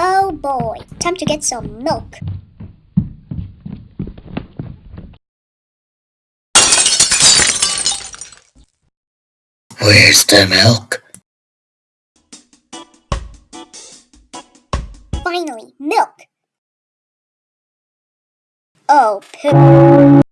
Oh boy, time to get some milk. Where's the milk? Finally, milk. Oh, poo.